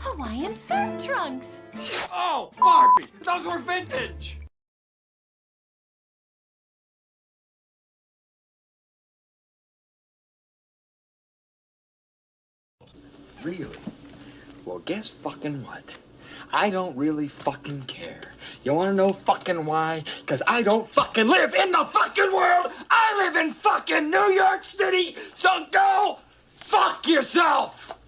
Hawaiian surf trunks. Oh, Barbie, those were vintage. Really? Well, guess fucking what? I don't really fucking care. You wanna know fucking why? Cause I don't fucking live in the fucking world! I live in fucking New York City! So go fuck yourself!